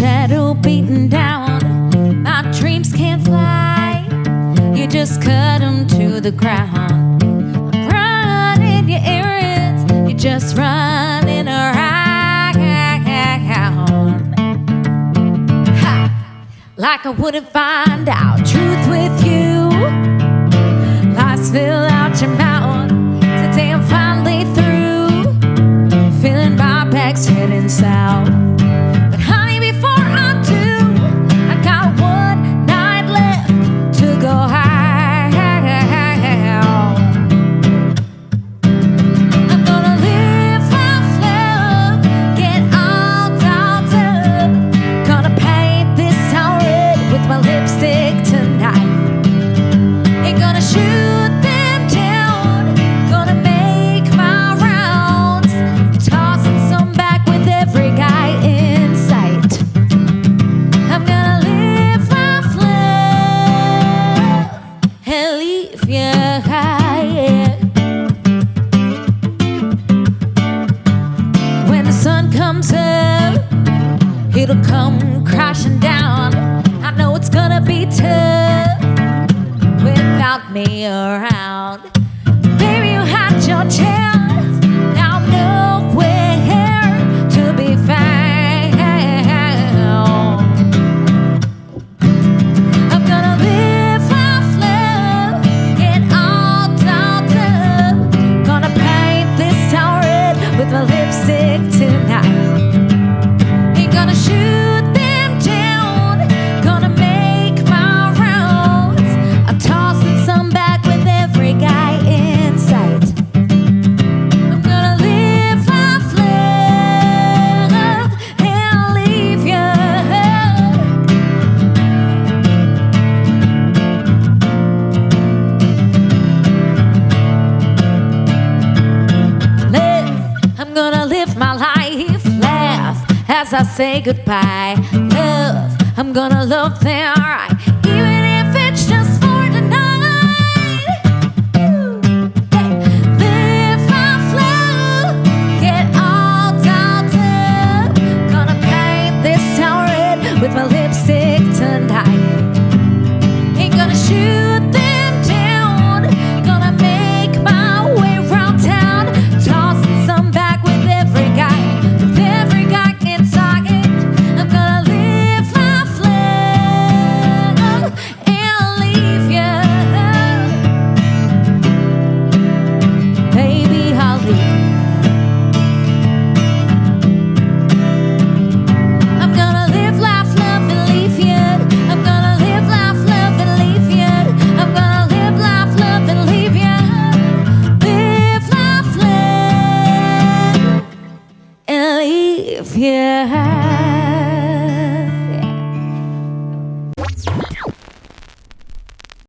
shadow beaten down. My dreams can't fly. You just cut them to the ground. I'm running your errands. You're just running around. Ha! Like I wouldn't find out truth with you. Lies fill out your mouth. Today I'm finally through. Feeling my back's heading south. It'll come crashing down. I know it's gonna be tough without me around. Baby, you had your chance. as I say goodbye. Love, I'm gonna love them right. yeah.